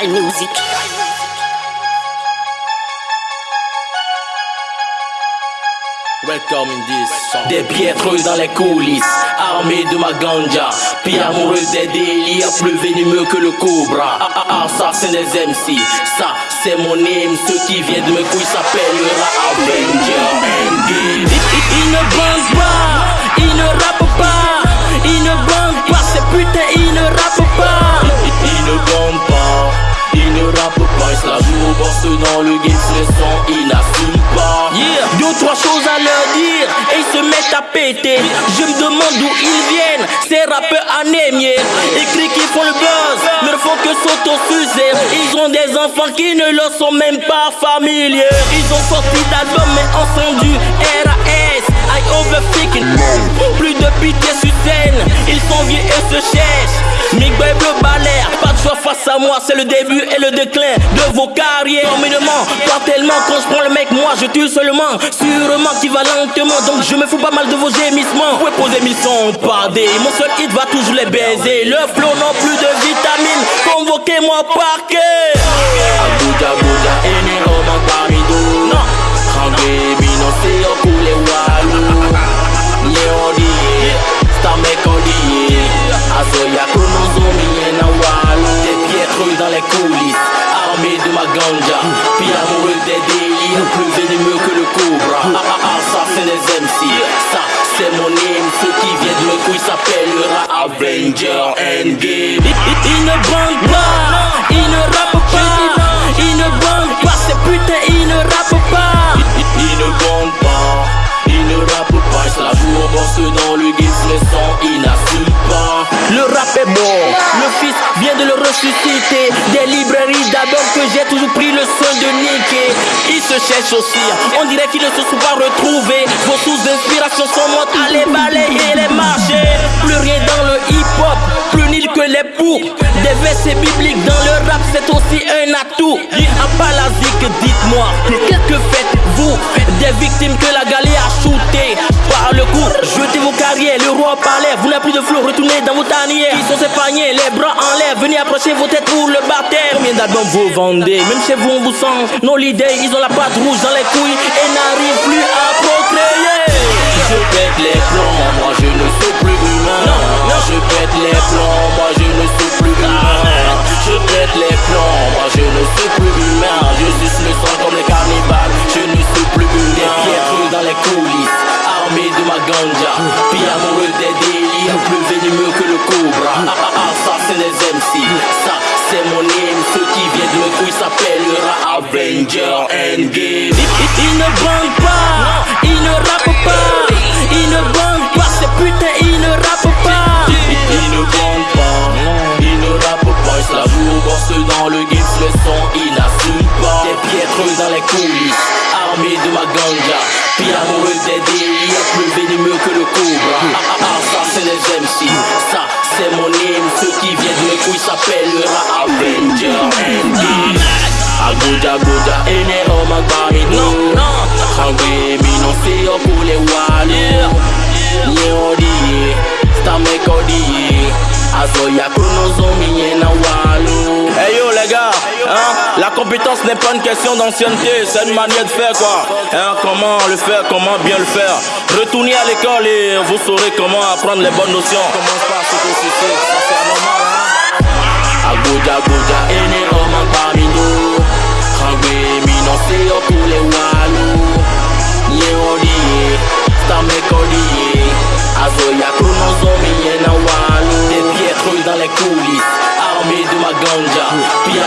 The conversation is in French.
Music. Welcome in this song. Des piètres dans les coulisses, armés de ma ganja. Puis amoureux des délires, plus venimeux que le cobra. Ah, ah, ah, ça c'est des MC, ça c'est mon name. Ceux qui viennent de mes couilles s'appellera Avenger Ils se la dans le game, son, pas. Yeah, deux, trois choses à leur dire et ils se mettent à péter. Je me demande d'où ils viennent, ces rappeurs anémiés. Écrits qui font le buzz, ne font que s'auto-sucer. Ils ont des enfants qui ne leur sont même pas familiers. Ils ont sorti d'albums mais entendu RAS. I overthinking. Plus de pitié sur scène, ils sont vieux et se cherchent. Moi, c'est le début et le déclin de vos carrières. Communément, pas tellement quand je prends le mec, moi je tue seulement. Sûrement qui va lentement, donc je me fous pas mal de vos gémissements. Vous poser mes sons, pardé, mon seul hit va toujours les baiser. Le flow non plus de vitamines, convoquez-moi par. Ça c'est des MC. Ça c'est mon name. Ceux qui viennent de mes couilles s'appellera Avenger Endgame. Ils ne bandent pas, ils ne rappent pas, ils ne bandent pas, ces putains, ils ne rappent pas. Ils ne bandent pas, ils ne rappent pas, se la jouent au boss dans le game, le son, ils n'assument pas. Le rap est mort, le Des librairies d'albums que j'ai toujours pris le soin de niquer. Ils se cherchent aussi, on dirait qu'ils ne se sont pas retrouvés. Vos sources d'inspiration sont mortes à les balayer les marchés. Plus rien dans le hip-hop, plus nul que les poux. Des versets bibliques dans le rap, c'est aussi un atout. À zik, dites-moi, que faites-vous? Des victimes que la galère a shooté le coup. Jetez vos carrières, le roi parlait, vous n'avez plus de flow, retournez dans vos tanières. Qui sont paniers, les bras en l'air, venez approcher vos têtes pour le baptême. Combien d'albums vous vendez? Même chez vous, on vous sent. Nos leaders, ils ont la patte rouge dans les couilles et n'arrivent plus à procréer. Avenger Endgame. Ils, ils- ils Ene. Hangwe mi se walu. Hey yo les gars, hein, la compétence n'est pas une question d'ancienneté, c'est une manière de faire quoi. Hein, comment le faire, comment bien le faire. Retournez à l'école et vous saurez comment apprendre les bonnes notions. Commence ça c'est normal hein. Armés de ma ganja. Puis